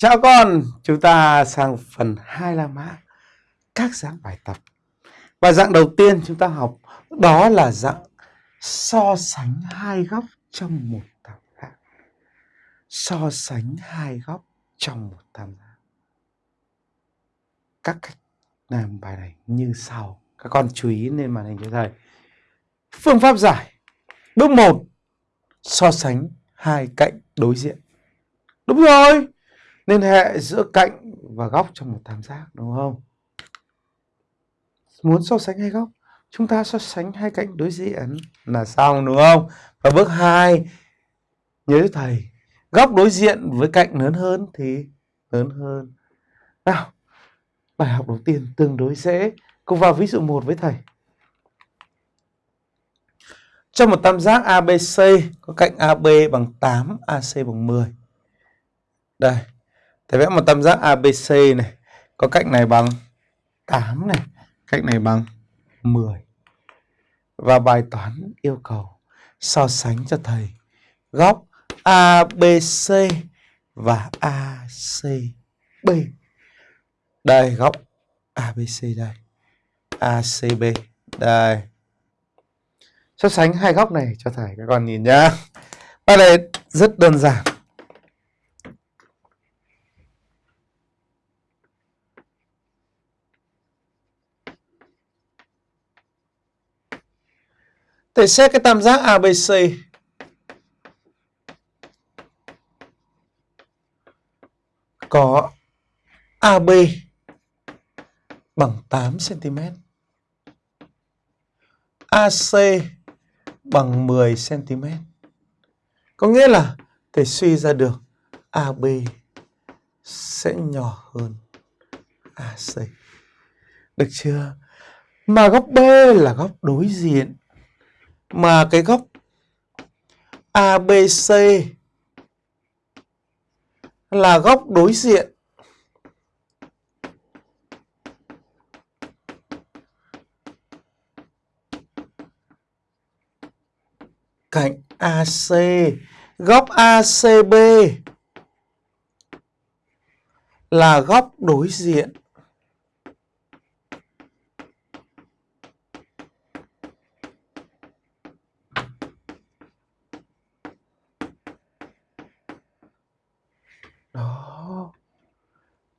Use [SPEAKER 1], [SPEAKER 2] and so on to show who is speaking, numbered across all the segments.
[SPEAKER 1] Chào con, chúng ta sang phần 2 la mã các dạng bài tập. Và dạng đầu tiên chúng ta học đó là dạng so sánh hai góc trong một tam giác. So sánh hai góc trong một tam giác. Các cách làm bài này như sau. Các con chú ý lên màn hình cho thầy. Phương pháp giải. Bước 1. So sánh hai cạnh đối diện. Đúng rồi liên hệ giữa cạnh và góc trong một tam giác đúng không? Muốn so sánh hai góc, chúng ta so sánh hai cạnh đối diện là xong đúng không? Và bước 2 nhớ thầy, góc đối diện với cạnh lớn hơn thì lớn hơn. Nào, bài học đầu tiên tương đối dễ. Cùng vào ví dụ 1 với thầy. Trong một tam giác ABC có cạnh AB bằng 8, AC bằng 10. Đây, Thầy vẽ một tam giác ABC này. Có cạnh này bằng 8 này. Cạnh này bằng 10. Và bài toán yêu cầu so sánh cho thầy góc ABC và ACB. Đây, góc ABC đây. ACB đây. So sánh hai góc này cho thầy các con nhìn nhá. Bài này rất đơn giản. Thầy xét cái tam giác ABC. Có AB bằng 8 cm. AC bằng 10 cm. Có nghĩa là thầy suy ra được AB sẽ nhỏ hơn AC. Được chưa? Mà góc B là góc đối diện mà cái góc ABC là góc đối diện. Cạnh AC góc ACB là góc đối diện.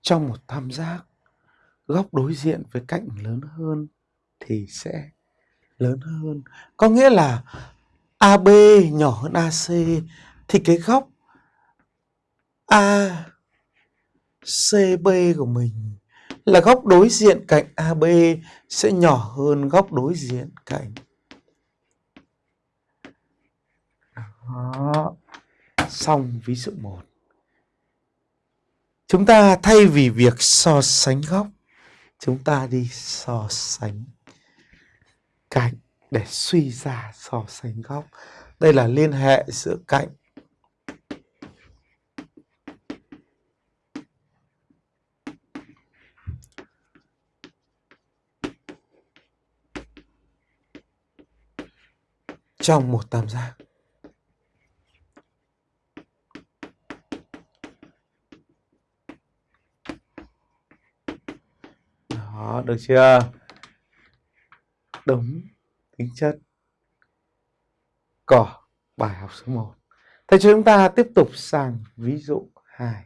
[SPEAKER 1] Trong một tam giác, góc đối diện với cạnh lớn hơn thì sẽ lớn hơn. Có nghĩa là AB nhỏ hơn AC thì cái góc ACB của mình là góc đối diện cạnh AB sẽ nhỏ hơn góc đối diện cạnh. Đó. Xong ví dụ 1 Chúng ta thay vì việc so sánh góc, chúng ta đi so sánh cạnh để suy ra so sánh góc. Đây là liên hệ giữa cạnh trong một tam giác. Đó, được chưa? Đúng, tính chất cỏ, bài học số 1. thế chúng ta tiếp tục sang ví dụ 2.